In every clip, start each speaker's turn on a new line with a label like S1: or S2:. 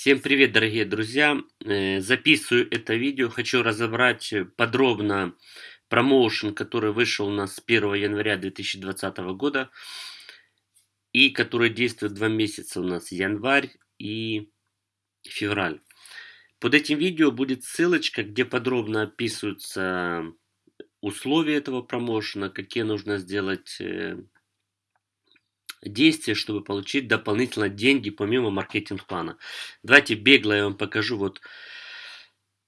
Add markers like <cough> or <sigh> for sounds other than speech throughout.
S1: Всем привет, дорогие друзья! Э, Записываю это видео, хочу разобрать подробно промоушен, который вышел у нас с 1 января 2020 года и который действует два месяца у нас, январь и февраль. Под этим видео будет ссылочка, где подробно описываются условия этого промоушена, какие нужно сделать э, действия, чтобы получить дополнительно деньги помимо маркетинг-плана. Давайте бегло я вам покажу вот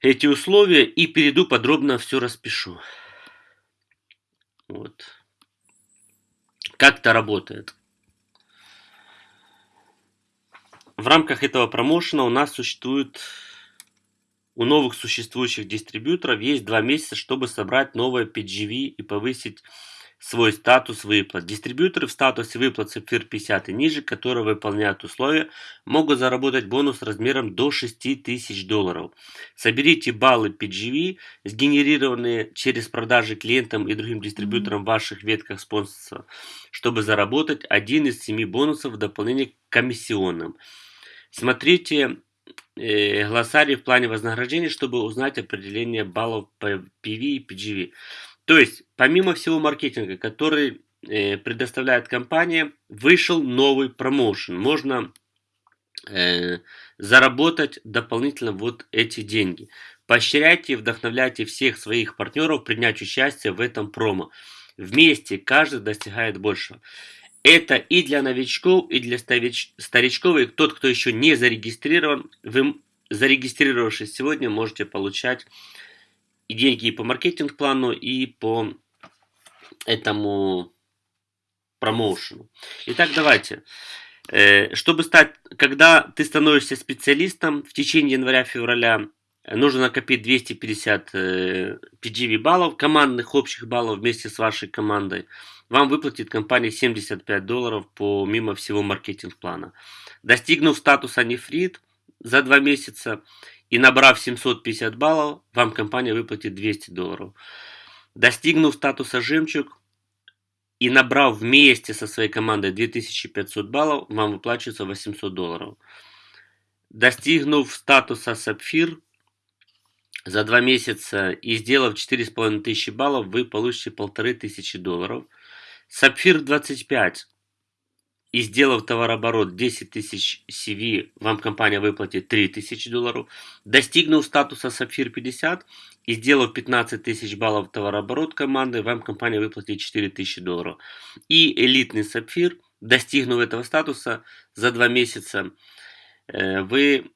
S1: эти условия и перейду подробно все распишу. Вот. Как это работает. В рамках этого промоушена у нас существует, у новых существующих дистрибьюторов есть два месяца, чтобы собрать новое PGV и повысить свой статус выплат. Дистрибьюторы в статусе выплат Sapphire 50 и ниже, которые выполняют условия, могут заработать бонус размером до 6000 долларов. Соберите баллы PGV, сгенерированные через продажи клиентам и другим дистрибьюторам в ваших ветках спонсорства, чтобы заработать один из семи бонусов в дополнение к комиссионным. Смотрите э, глоссарий в плане вознаграждения, чтобы узнать определение баллов PV и PGV. То есть, помимо всего маркетинга, который э, предоставляет компания, вышел новый промоушен. Можно э, заработать дополнительно вот эти деньги. Поощряйте и вдохновляйте всех своих партнеров принять участие в этом промо. Вместе каждый достигает большего. Это и для новичков, и для старичков, и тот, кто еще не зарегистрирован. Вы, зарегистрировавшись сегодня, можете получать и деньги и по маркетинг-плану, и по этому промоушену. Итак, давайте. Э, чтобы стать, когда ты становишься специалистом в течение января-февраля, нужно накопить 250 PGV баллов, командных общих баллов вместе с вашей командой. Вам выплатит компания 75 долларов по мимо всего маркетинг-плана. Достигнув статуса нефрит за два месяца, и набрав 750 баллов, вам компания выплатит 200 долларов. Достигнув статуса жемчуг и набрав вместе со своей командой 2500 баллов, вам выплачивается 800 долларов. Достигнув статуса сапфир за два месяца и сделав 4500 баллов, вы получите 1500 долларов. Сапфир 25 и сделав товарооборот 10 тысяч CV, вам компания выплатит 3 тысячи долларов. Достигнув статуса Сапфир 50 и сделав 15 тысяч баллов товарооборот команды, вам компания выплатит 4 тысячи долларов. И элитный Сапфир, достигнув этого статуса за 2 месяца, э, вы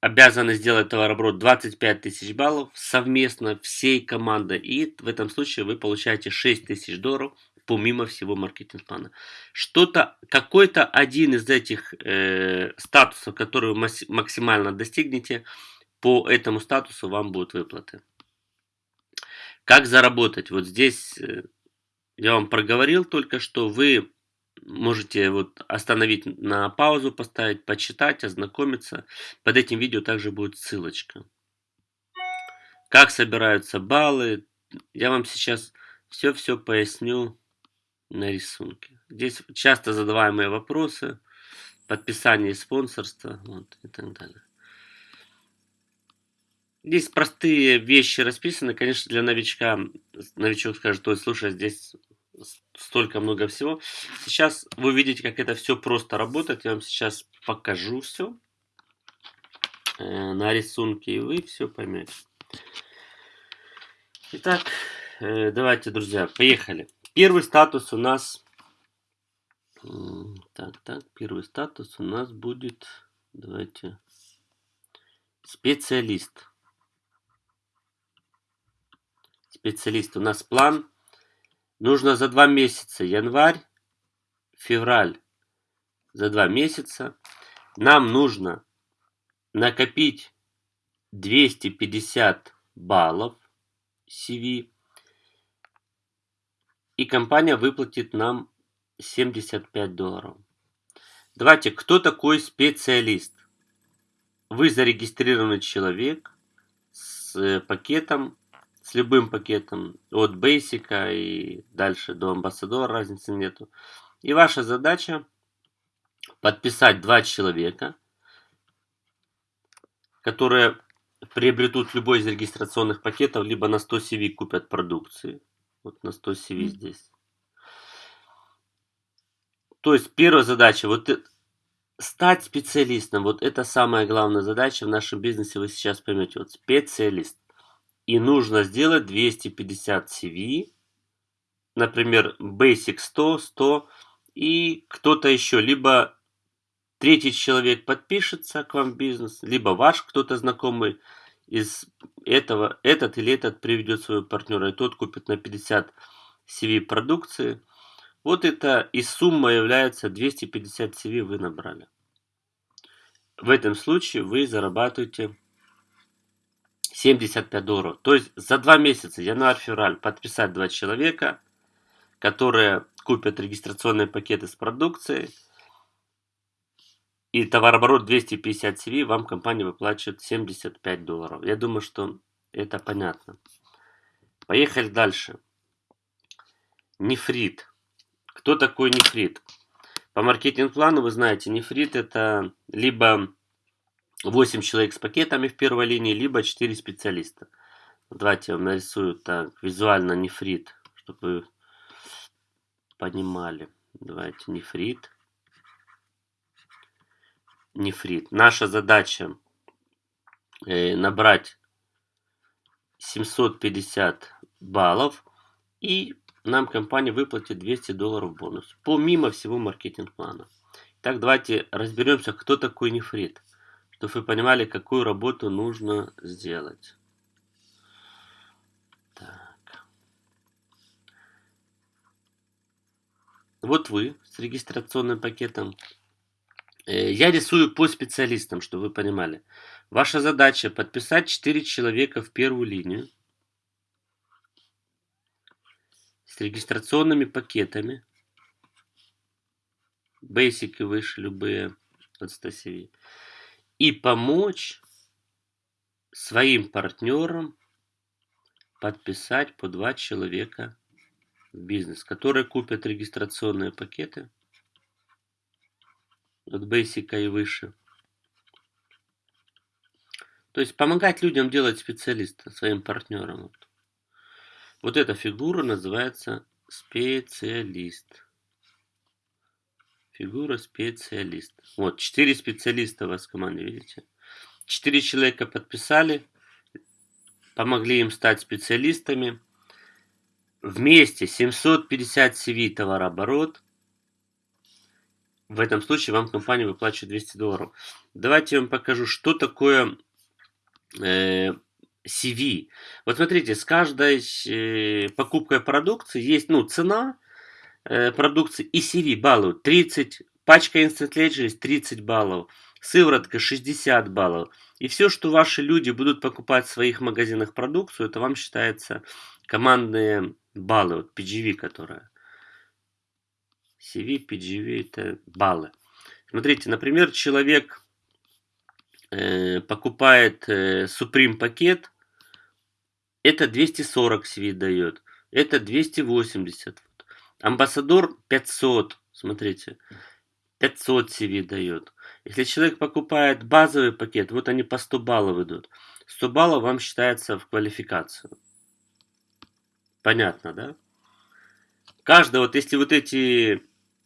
S1: обязаны сделать товарооборот 25 тысяч баллов совместно всей командой. И в этом случае вы получаете 6 тысяч долларов помимо всего маркетинг-плана. Что-то, какой-то один из этих э, статусов, который вы максимально достигнете, по этому статусу вам будут выплаты. Как заработать? Вот здесь э, я вам проговорил только что, вы можете вот остановить на паузу, поставить, почитать, ознакомиться. Под этим видео также будет ссылочка. Как собираются баллы. Я вам сейчас все-все поясню на рисунке. Здесь часто задаваемые вопросы, подписание спонсорства вот, и так далее. Здесь простые вещи расписаны. Конечно, для новичка, новичок скажет, ой, слушай, здесь столько много всего. Сейчас вы видите, как это все просто работает. Я вам сейчас покажу все э, на рисунке, и вы все поймете. Итак, э, давайте, друзья, поехали. Первый статус у нас... Так, так, первый статус у нас будет... Давайте... Специалист. Специалист. У нас план. Нужно за два месяца. Январь, февраль. За два месяца. Нам нужно накопить 250 баллов CV и компания выплатит нам 75 долларов. Давайте, кто такой специалист? Вы зарегистрированный человек с э, пакетом, с любым пакетом, от Basic и дальше до амбассадора, разницы нету. И ваша задача подписать два человека, которые приобретут любой из регистрационных пакетов, либо на 100 CV купят продукции. Вот на 100 CV здесь. То есть первая задача, вот стать специалистом, вот это самая главная задача в нашем бизнесе, вы сейчас поймете. Вот специалист. И нужно сделать 250 CV, например, Basic 100, 100, и кто-то еще, либо третий человек подпишется к вам в бизнес, либо ваш кто-то знакомый из этого, этот или этот приведет своего партнера, и тот купит на 50 CV продукции. Вот это и сумма является 250 CV вы набрали. В этом случае вы зарабатываете 75 долларов. То есть за два месяца, январь-февраль, подписать два человека, которые купят регистрационные пакеты с продукцией, и товарооборот 250 CV, вам компания выплачивает 75 долларов. Я думаю, что это понятно. Поехали дальше. Нефрит. Кто такой нефрит? По маркетинг-плану вы знаете, нефрит это либо 8 человек с пакетами в первой линии, либо 4 специалиста. Давайте я вам нарисую так визуально нефрит, чтобы вы понимали. Давайте нефрит нефрит. Наша задача э, набрать 750 баллов и нам компания выплатит 200 долларов бонус. Помимо всего маркетинг-плана. Так, давайте разберемся, кто такой нефрит. Чтобы вы понимали, какую работу нужно сделать. Вот вы с регистрационным пакетом я рисую по специалистам, чтобы вы понимали. Ваша задача подписать 4 человека в первую линию с регистрационными пакетами. Basic и выше, любые от 100 CV. И помочь своим партнерам подписать по 2 человека в бизнес, которые купят регистрационные пакеты – от Basic и выше. То есть помогать людям делать специалиста, своим партнерам. Вот, вот эта фигура называется специалист. Фигура специалист. Вот, четыре специалиста у вас в команде, видите? Четыре человека подписали, помогли им стать специалистами. Вместе 750 CV товарооборот – в этом случае вам компания выплачивает 200 долларов. Давайте я вам покажу, что такое э, CV. Вот смотрите, с каждой э, покупкой продукции есть ну, цена э, продукции и CV баллов. 30, пачка Instant Ledger 30 баллов, сыворотка 60 баллов. И все, что ваши люди будут покупать в своих магазинах продукцию, это вам считается командные баллы, вот PGV, которая. CV, PGV это баллы. Смотрите, например, человек э, покупает э, Supreme пакет, это 240 CV дает, это 280. Амбассадор 500, смотрите, 500 CV дает. Если человек покупает базовый пакет, вот они по 100 баллов идут. 100 баллов вам считается в квалификацию. Понятно, да? Каждый, вот если вот эти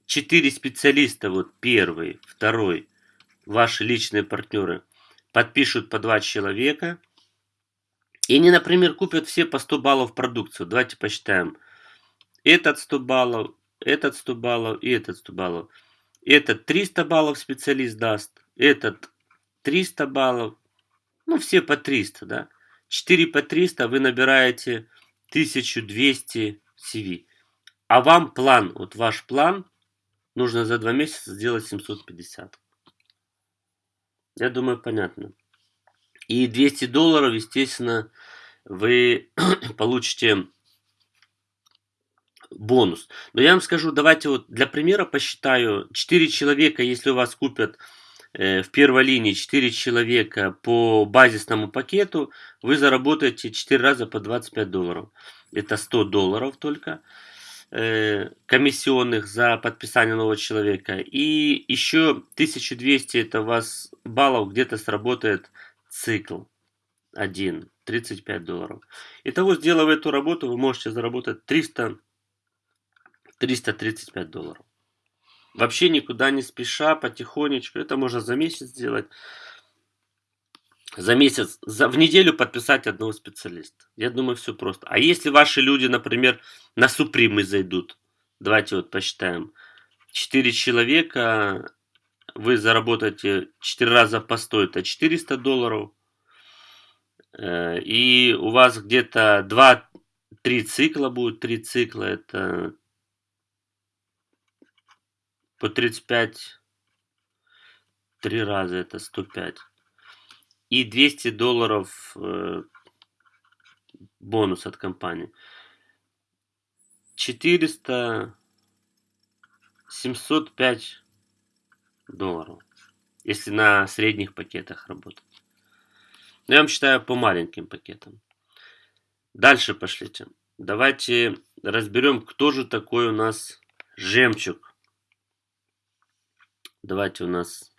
S1: четыре специалиста, вот первый, второй, ваши личные партнеры, подпишут по два человека, и они, например, купят все по 100 баллов продукцию. Давайте посчитаем. Этот 100 баллов, этот 100 баллов и этот 100 баллов. Этот 300 баллов специалист даст, этот 300 баллов, ну все по 300, да. 4 по 300 вы набираете 1200 CV. А вам план, вот ваш план нужно за два месяца сделать 750. Я думаю, понятно. И 200 долларов, естественно, вы <clears throat> получите бонус. Но я вам скажу, давайте вот для примера посчитаю. 4 человека, если у вас купят э, в первой линии 4 человека по базисному пакету, вы заработаете 4 раза по 25 долларов. Это 100 долларов только. Э, комиссионных за подписание нового человека. И еще 1200 это у вас баллов где-то сработает цикл один 35 долларов. Итого, сделав эту работу, вы можете заработать 300 335 долларов. Вообще никуда не спеша, потихонечку. Это можно за месяц сделать. За месяц, за, в неделю подписать одного специалиста. Я думаю, все просто. А если ваши люди, например, на супримы зайдут, давайте вот посчитаем. 4 человека, вы заработаете 4 раза по 100, это 400 долларов. Э, и у вас где-то 2-3 цикла будет, 3 цикла, это по 35, 3 раза это 105. И 200 долларов э, бонус от компании. 400, 705 долларов, если на средних пакетах работать. Но я вам считаю по маленьким пакетам. Дальше пошлите. Давайте разберем, кто же такой у нас жемчуг. Давайте у нас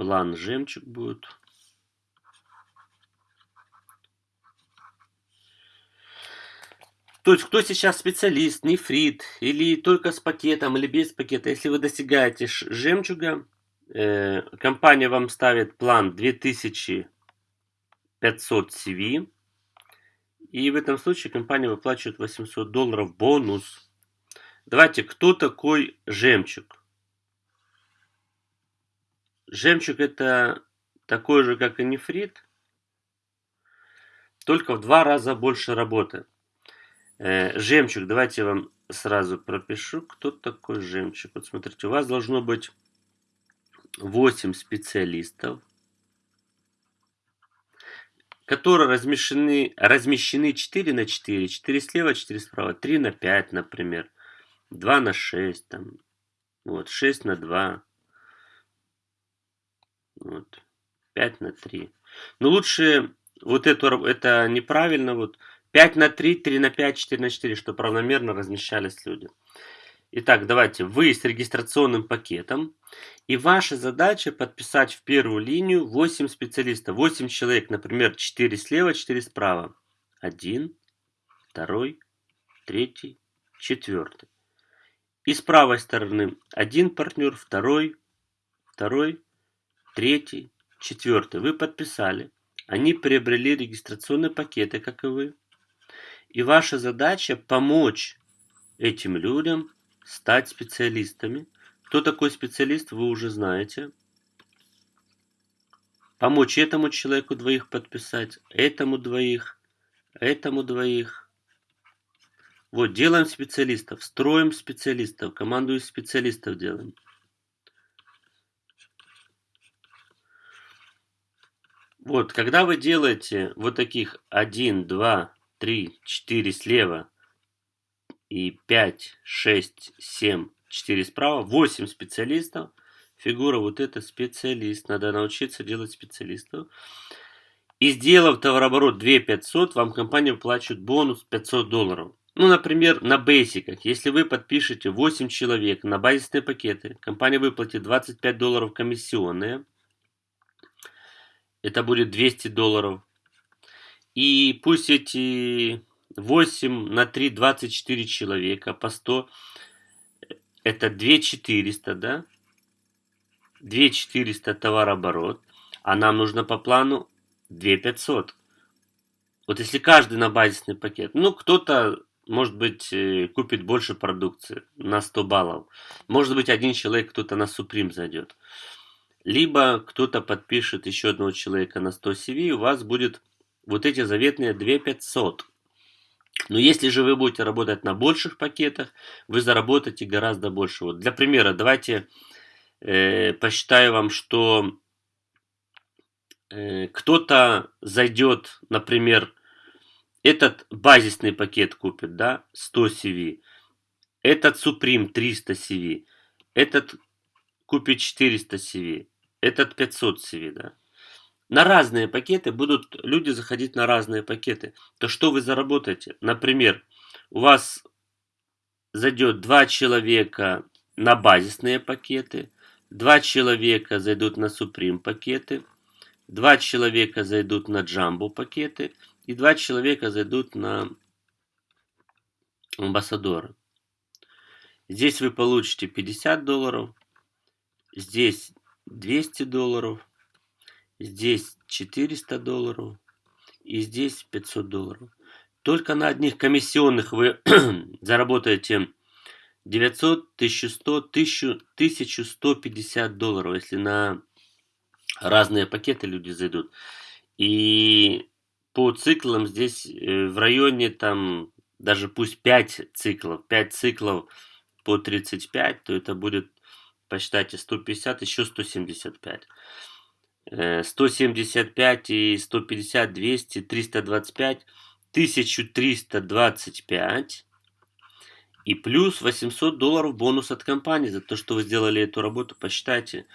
S1: план жемчуг будет. То есть, кто сейчас специалист, нефрит, или только с пакетом, или без пакета, если вы достигаете жемчуга, э, компания вам ставит план 2500 CV, и в этом случае компания выплачивает 800 долларов бонус Давайте, кто такой жемчуг? Жемчуг это такой же, как и нефрит, только в два раза больше работы. Э, жемчуг, давайте я вам сразу пропишу, кто такой жемчуг. Вот смотрите, у вас должно быть 8 специалистов, которые размещены, размещены 4 на 4, 4 слева, 4 справа, 3 на 5, например. 2 на 6, там, вот, 6 на 2, вот, 5 на 3. Но лучше вот эту, это неправильно, вот, 5 на 3, 3 на 5, 4 на 4, чтобы равномерно размещались люди. Итак, давайте, вы с регистрационным пакетом, и ваша задача подписать в первую линию 8 специалистов, 8 человек, например, 4 слева, 4 справа. 1, 2, 3, 4. И с правой стороны один партнер, второй, второй, третий, четвертый. Вы подписали. Они приобрели регистрационные пакеты, как и вы. И ваша задача помочь этим людям стать специалистами. Кто такой специалист, вы уже знаете. Помочь этому человеку двоих подписать, этому двоих, этому двоих, вот, делаем специалистов, строим специалистов, команду из специалистов делаем. Вот, когда вы делаете вот таких 1, 2, 3, 4 слева и 5, 6, 7, 4 справа, 8 специалистов, фигура вот это специалист, надо научиться делать специалистов. И сделав товарооборот 2 500, вам компания выплачивает бонус 500 долларов. Ну, например, на бейсиках, если вы подпишете 8 человек на базисные пакеты, компания выплатит 25 долларов комиссионные, это будет 200 долларов. И пусть эти 8 на 3, 24 человека по 100, это 2400, да? 2400 товарооборот, а нам нужно по плану 2500. Вот если каждый на базисный пакет, ну кто-то может быть, э, купит больше продукции на 100 баллов. Может быть, один человек кто-то на Supreme зайдет. Либо кто-то подпишет еще одного человека на 100 CV, у вас будет вот эти заветные 2500. Но если же вы будете работать на больших пакетах, вы заработаете гораздо больше. Вот для примера, давайте э, посчитаю вам, что э, кто-то зайдет, например, этот базисный пакет купит, да, 100 CV, этот Supreme 300 CV, этот купит 400 CV, этот 500 CV, да. На разные пакеты будут люди заходить на разные пакеты. То что вы заработаете? Например, у вас зайдет два человека на базисные пакеты, два человека зайдут на Supreme пакеты, два человека зайдут на Jumbo пакеты и два человека зайдут на амбассадоры. Здесь вы получите 50 долларов, здесь 200 долларов, здесь 400 долларов и здесь 500 долларов. Только на одних комиссионных вы <clears throat> заработаете 900, 1100, 1000, 1150 долларов, если на разные пакеты люди зайдут. И по циклам здесь э, в районе там даже пусть 5 циклов, 5 циклов по 35, то это будет, посчитайте, 150, еще 175. 175 и 150, 200, 325, 1325 и плюс 800 долларов бонус от компании за то, что вы сделали эту работу. Посчитайте.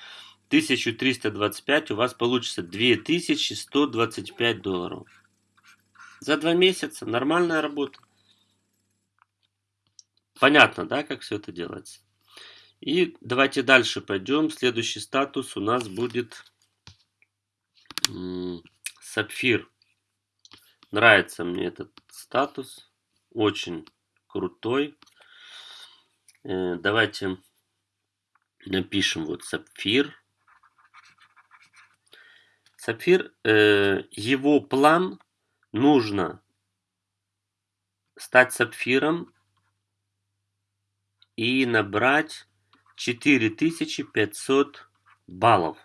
S1: 1325 у вас получится 2125 долларов. За два месяца нормальная работа. Понятно, да, как все это делается? И давайте дальше пойдем. Следующий статус у нас будет сапфир. Нравится мне этот статус. Очень крутой. Э, давайте напишем вот сапфир. Сапфир, э, его план нужно стать сапфиром и набрать 4500 баллов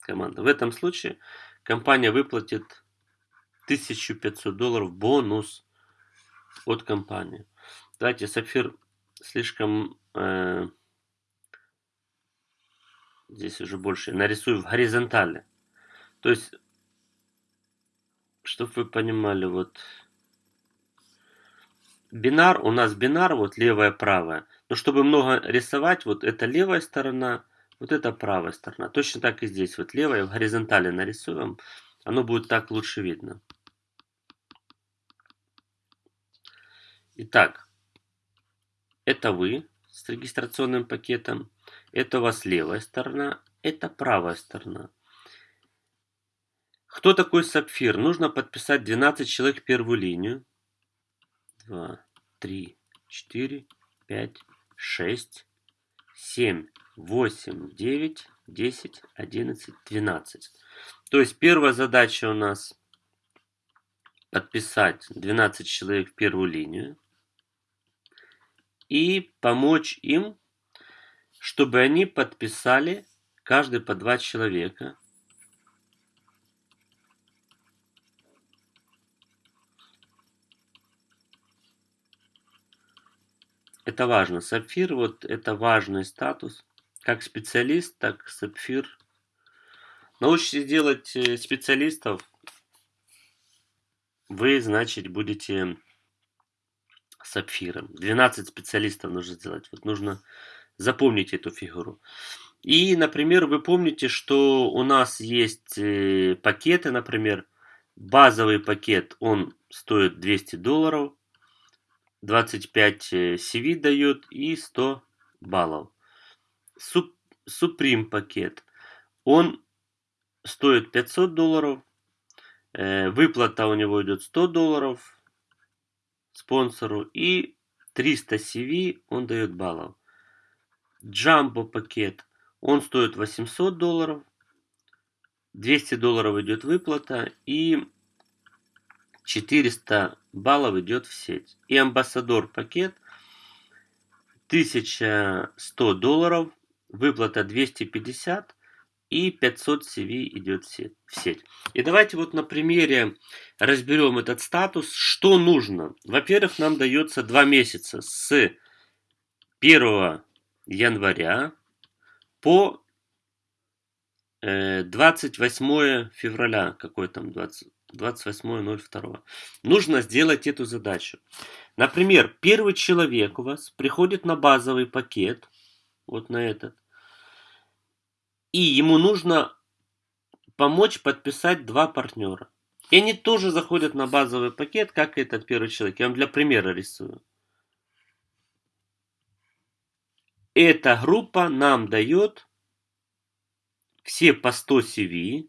S1: команда. В этом случае компания выплатит 1500 долларов бонус от компании. Давайте сапфир слишком э, здесь уже больше нарисую в горизонтали. То есть, чтобы вы понимали, вот бинар, у нас бинар, вот левая, правая. Но чтобы много рисовать, вот это левая сторона, вот это правая сторона. Точно так и здесь, вот левая, в горизонтали нарисуем, оно будет так лучше видно. Итак, это вы с регистрационным пакетом, это у вас левая сторона, это правая сторона. Кто такой сапфир? Нужно подписать 12 человек первую линию. 2, 3, 4, 5, 6, 7, 8, 9, 10, 11, 12. То есть первая задача у нас подписать 12 человек в первую линию и помочь им, чтобы они подписали каждый по два человека. Это важно. Сапфир, вот это важный статус. Как специалист, так сапфир. Научитесь делать э, специалистов, вы, значит, будете сапфиром. 12 специалистов нужно сделать. Вот нужно запомнить эту фигуру. И, например, вы помните, что у нас есть э, пакеты, например, базовый пакет, он стоит 200 долларов, 25 CV э, дает и 100 баллов. Суп, Supreme пакет, он стоит 500 долларов, э, выплата у него идет 100 долларов, спонсору и 300 CV он дает баллов. Джамбо пакет, он стоит 800 долларов, 200 долларов идет выплата и 400 баллов идет в сеть. И амбассадор пакет 1100 долларов, выплата 250 и 500 CV идет в сеть. И давайте вот на примере разберем этот статус. Что нужно? Во-первых, нам дается два месяца с 1 января по 28 э, февраля, какой там 20, 28.02. Нужно сделать эту задачу. Например, первый человек у вас приходит на базовый пакет, вот на этот, и ему нужно помочь подписать два партнера. И они тоже заходят на базовый пакет, как и этот первый человек. Я вам для примера рисую. Эта группа нам дает все по 100 CV.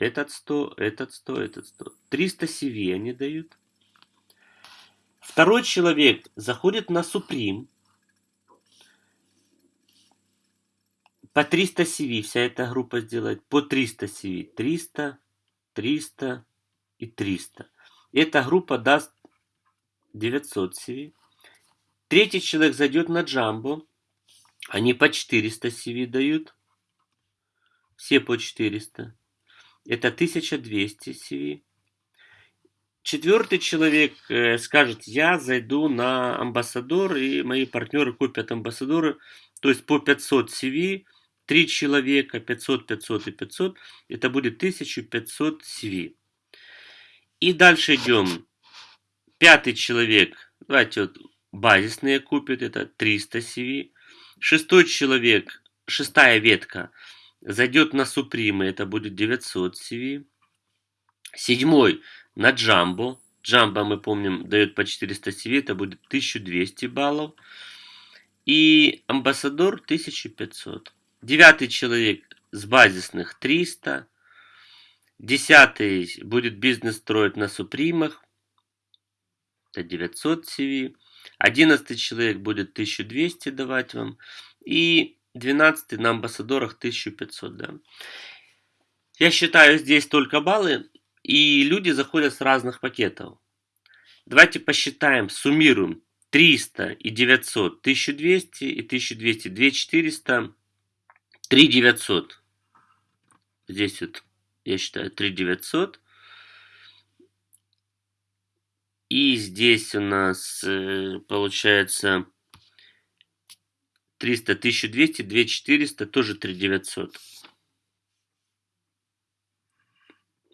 S1: Этот 100, этот 100, этот 100. 300 CV они дают. Второй человек заходит на Supreme. По 300 CV вся эта группа сделает. По 300 CV. 300, 300 и 300. Эта группа даст 900 CV. Третий человек зайдет на Джамбо. Они по 400 CV дают. Все по 400. Это 1200 CV. Четвертый человек э, скажет, я зайду на амбассадор, и мои партнеры купят амбассадоры, то есть по 500 CV, три человека, 500, 500 и 500, это будет 1500 CV. И дальше идем. Пятый человек, давайте вот базисные купят, это 300 CV. Шестой человек, шестая ветка, зайдет на Супримы, это будет 900 CV. Седьмой на Джамбо. Джамбо, мы помним, дает по 400 CV, это будет 1200 баллов. И Амбассадор 1500. Девятый человек с базисных 300. Десятый будет бизнес строить на Супримах. Это 900 CV. Одиннадцатый человек будет 1200 давать вам. И двенадцатый на амбассадорах 1500, да. Я считаю здесь только баллы. И люди заходят с разных пакетов. Давайте посчитаем, суммируем. 300 и 900, 1200 и 1200, 2400, 3900. Здесь вот, я считаю, 3900. И здесь у нас э, получается 300, 1200, 2400, тоже 3900.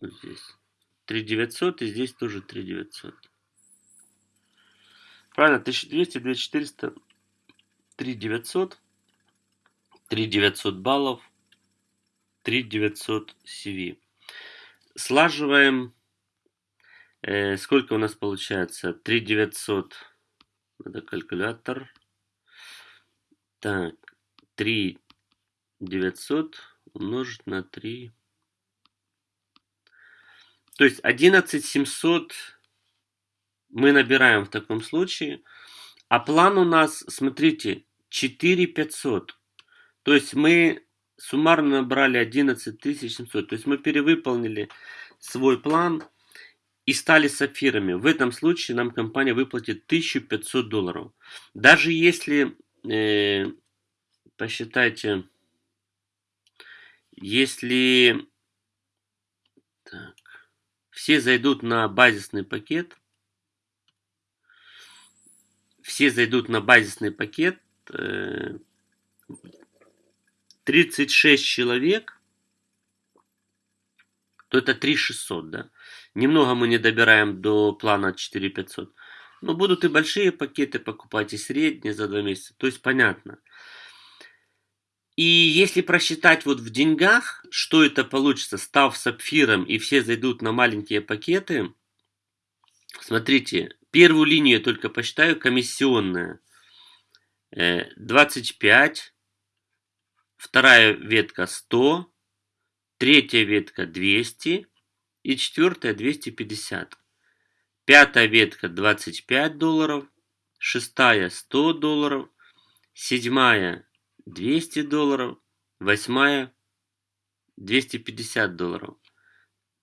S1: Вот здесь. 3900 и здесь тоже 3900. Правильно, 1200, 2400, 3900, 3900 баллов, 3900 CV. Слаживаем. Э, сколько у нас получается? 3900. Надо калькулятор. Так, 3900 умножить на 3 то есть 11700 мы набираем в таком случае. А план у нас, смотрите, 4500. То есть мы суммарно набрали 11700. То есть мы перевыполнили свой план и стали сапфирами. В этом случае нам компания выплатит 1500 долларов. Даже если, э, посчитайте, если... Так все зайдут на базисный пакет. Все зайдут на базисный пакет. 36 э, человек. То это 3600, да. Немного мы не добираем до плана 4500. Но будут и большие пакеты покупать, и средние за два месяца. То есть понятно. И если просчитать вот в деньгах, что это получится, став сапфиром, и все зайдут на маленькие пакеты, смотрите, первую линию я только посчитаю, комиссионная. 25, э, вторая ветка 100, третья ветка 200 и четвертая 250. Пятая ветка 25 долларов, шестая 100 долларов, седьмая 200 долларов, восьмая 250 долларов,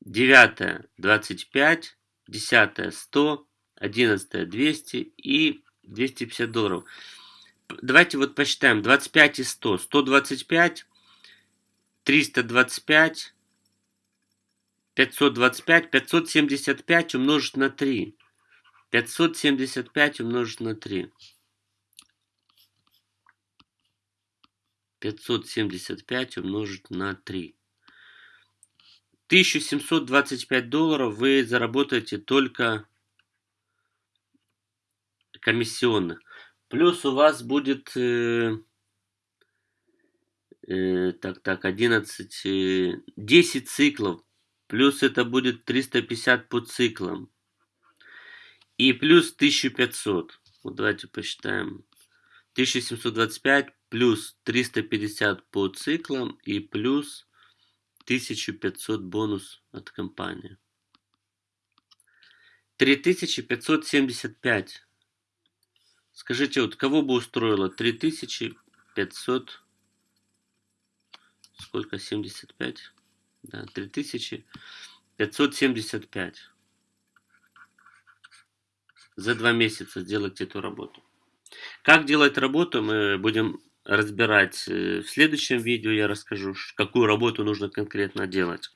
S1: девятая 25, десятая 100, одиннадцатая 200 и 250 долларов. Давайте вот посчитаем 25 и 100. 125, 325, 525, 575 умножить на 3. 575 умножить на 3. 575 умножить на 3. 1725 долларов вы заработаете только комиссионных. Плюс у вас будет э, э, так, так, 11, э, 10 циклов. Плюс это будет 350 по циклам. И плюс 1500. Вот давайте посчитаем. 1725 плюс 350 по циклам и плюс 1500 бонус от компании. 3575. Скажите, вот кого бы устроило 3500... Сколько? 75? Да, 3575. За два месяца сделать эту работу. Как делать работу, мы будем разбирать э, в следующем видео. Я расскажу, какую работу нужно конкретно делать.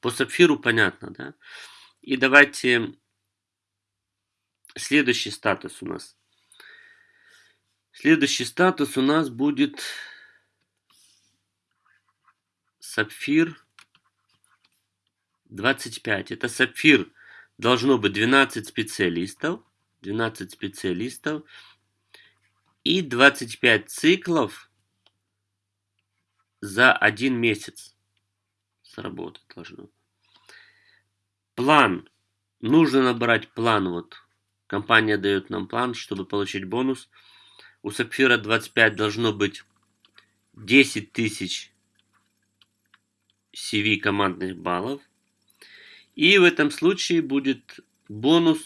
S1: По сапфиру понятно, да? И давайте следующий статус у нас. Следующий статус у нас будет сапфир 25. Это сапфир должно быть 12 специалистов. 12 специалистов. И 25 циклов за один месяц сработать должно. План. Нужно набрать план. Вот компания дает нам план, чтобы получить бонус. У Сапфира 25 должно быть 10 тысяч CV командных баллов. И в этом случае будет бонус.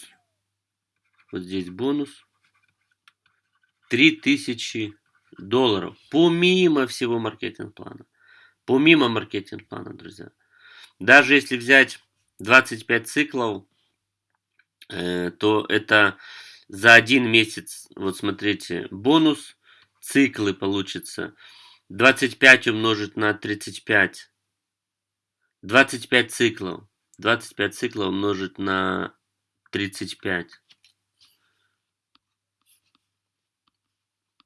S1: Вот здесь бонус. 3000 долларов. Помимо всего маркетинг-плана. Помимо маркетинг-плана, друзья. Даже если взять 25 циклов, э, то это за один месяц, вот смотрите, бонус, циклы получится. 25 умножить на 35. 25 циклов. 25 циклов умножить на 35.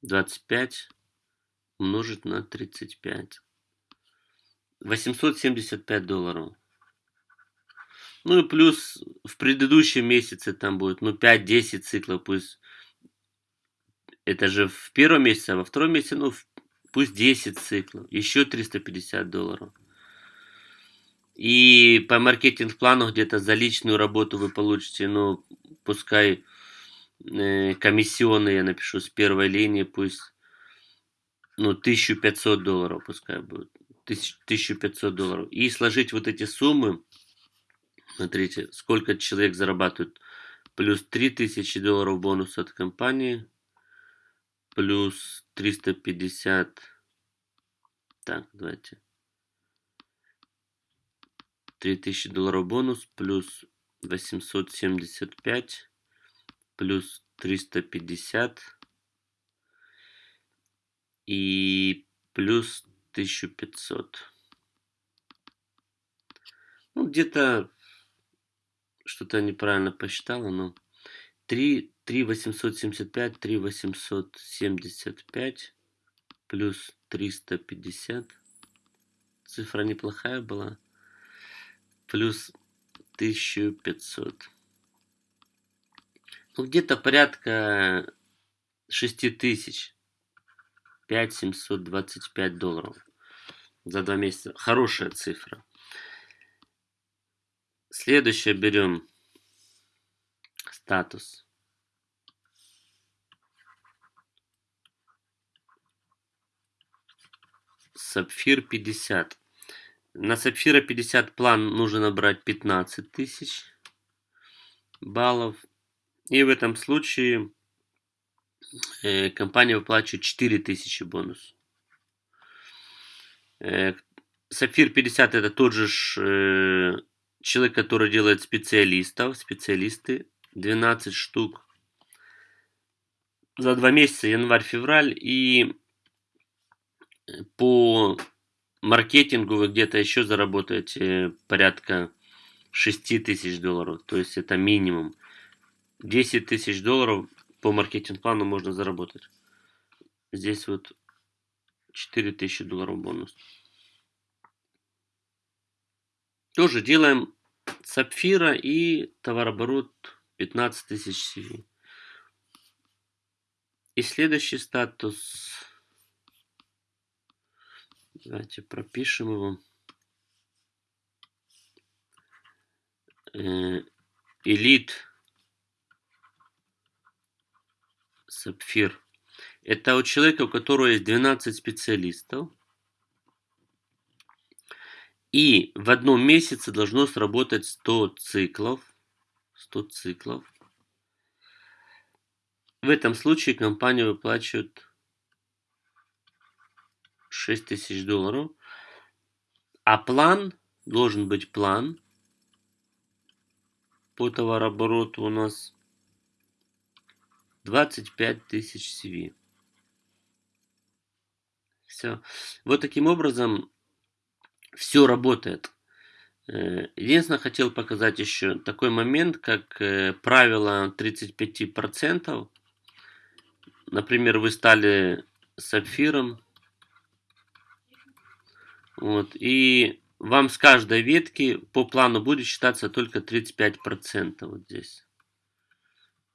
S1: 25 умножить на 35. 875 долларов. Ну и плюс в предыдущем месяце там будет, ну 5-10 циклов, пусть это же в первом месяце, а во втором месяце, ну пусть 10 циклов, еще 350 долларов. И по маркетинг-плану где-то за личную работу вы получите, ну, пускай э, комиссионные, я напишу, с первой линии, пусть, ну, 1500 долларов пускай будет. 1500 долларов. И сложить вот эти суммы, смотрите, сколько человек зарабатывает. Плюс 3000 долларов бонус от компании, плюс 350, так, давайте, 3000 долларов бонус, плюс 875, плюс 350 и плюс 1500. Ну, где-то что-то неправильно посчитала, но 3, 3 875, 3 875 плюс 350. Цифра неплохая была плюс 1500. Ну, где-то порядка 6000. 5725 долларов за два месяца. Хорошая цифра. Следующее берем статус. Сапфир 50. На Сапфира 50 план нужно набрать 15 тысяч баллов. И в этом случае э, компания выплачивает 4000 бонус. Э, Сапфир 50 это тот же э, человек, который делает специалистов, специалисты, 12 штук за два месяца, январь-февраль, и по маркетингу вы где-то еще заработаете порядка 6 тысяч долларов. То есть это минимум. 10 тысяч долларов по маркетинг-плану можно заработать. Здесь вот 4 тысячи долларов бонус. Тоже делаем сапфира и товарооборот 15 тысяч CV. И следующий статус Давайте пропишем его. Элит Сапфир. Это у человека, у которого есть 12 специалистов. И в одном месяце должно сработать 100 циклов. 100 циклов. В этом случае компания выплачивает 6 тысяч долларов. А план, должен быть план по товарообороту у нас 25 тысяч CV. Все. Вот таким образом все работает. Э, единственное, хотел показать еще такой момент, как э, правило 35%. Например, вы стали сапфиром. Вот, и вам с каждой ветки по плану будет считаться только 35% вот здесь.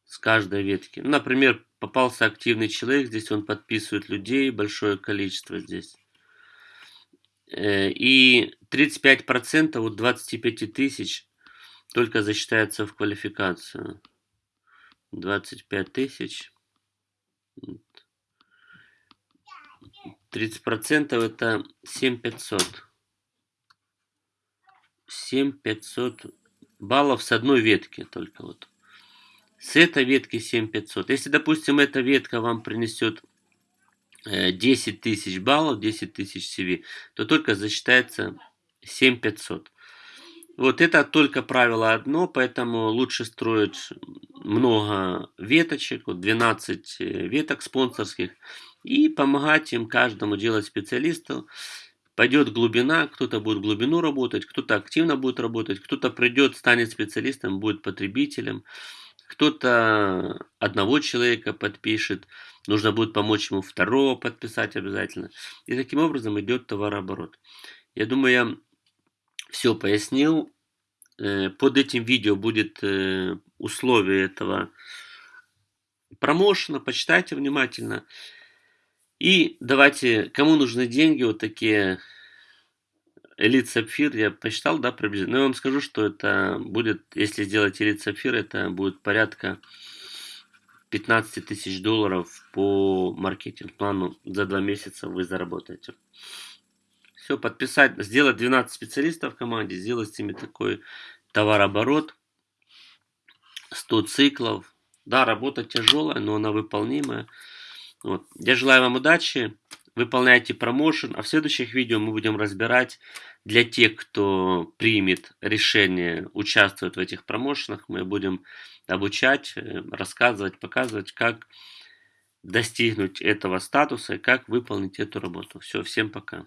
S1: С каждой ветки. Например, попался активный человек, здесь он подписывает людей, большое количество здесь. Э, и 35% от 25 тысяч только засчитается в квалификацию. 25 тысяч. 30% это 7500. 7500 баллов с одной ветки только вот. С этой ветки 7500. Если, допустим, эта ветка вам принесет 10 э, тысяч баллов, 10 тысяч CV, то только засчитается 7500. Вот это только правило одно, поэтому лучше строить много веточек, вот 12 э, веток спонсорских, и помогать им каждому делать специалисту. Пойдет глубина, кто-то будет глубину работать, кто-то активно будет работать, кто-то придет, станет специалистом, будет потребителем, кто-то одного человека подпишет, нужно будет помочь ему второго подписать обязательно. И таким образом идет товарооборот. Я думаю, я все пояснил. Э, под этим видео будет э, условие этого промоушена, почитайте внимательно. И давайте, кому нужны деньги, вот такие Элит Сапфир, я посчитал, да, приблизительно. Но я вам скажу, что это будет, если сделать Элит Сапфир, это будет порядка 15 тысяч долларов по маркетинг-плану за два месяца вы заработаете. Все, подписать, сделать 12 специалистов в команде, сделать с ними такой товарооборот, 100 циклов. Да, работа тяжелая, но она выполнимая. Вот. Я желаю вам удачи, выполняйте промоушен, а в следующих видео мы будем разбирать для тех, кто примет решение участвовать в этих промоушенах, мы будем обучать, э, рассказывать, показывать, как достигнуть этого статуса и как выполнить эту работу. Все, всем пока.